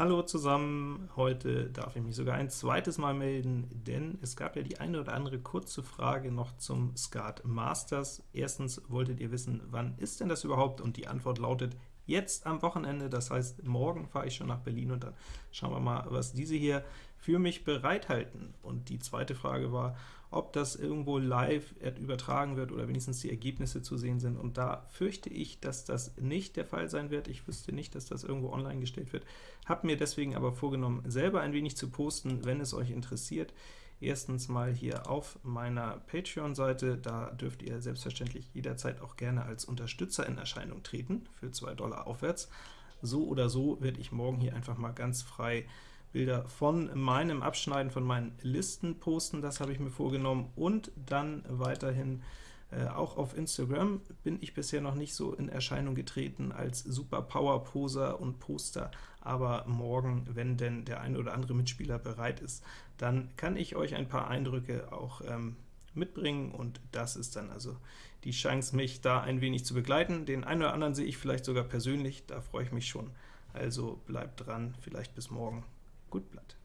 Hallo zusammen, heute darf ich mich sogar ein zweites Mal melden, denn es gab ja die eine oder andere kurze Frage noch zum Skat Masters. Erstens wolltet ihr wissen, wann ist denn das überhaupt? Und die Antwort lautet jetzt am Wochenende, das heißt, morgen fahre ich schon nach Berlin und dann schauen wir mal, was diese hier für mich bereithalten. Und die zweite Frage war, ob das irgendwo live übertragen wird oder wenigstens die Ergebnisse zu sehen sind. Und da fürchte ich, dass das nicht der Fall sein wird. Ich wüsste nicht, dass das irgendwo online gestellt wird. Habe mir deswegen aber vorgenommen, selber ein wenig zu posten, wenn es euch interessiert. Erstens mal hier auf meiner Patreon-Seite, da dürft ihr selbstverständlich jederzeit auch gerne als Unterstützer in Erscheinung treten, für 2 Dollar aufwärts. So oder so werde ich morgen hier einfach mal ganz frei Bilder von meinem Abschneiden von meinen Listen posten, das habe ich mir vorgenommen, und dann weiterhin äh, auch auf Instagram bin ich bisher noch nicht so in Erscheinung getreten als super Power-Poser und Poster, aber morgen, wenn denn der eine oder andere Mitspieler bereit ist, dann kann ich euch ein paar Eindrücke auch ähm, mitbringen, und das ist dann also die Chance, mich da ein wenig zu begleiten. Den einen oder anderen sehe ich vielleicht sogar persönlich, da freue ich mich schon. Also bleibt dran, vielleicht bis morgen. Gut Blatt.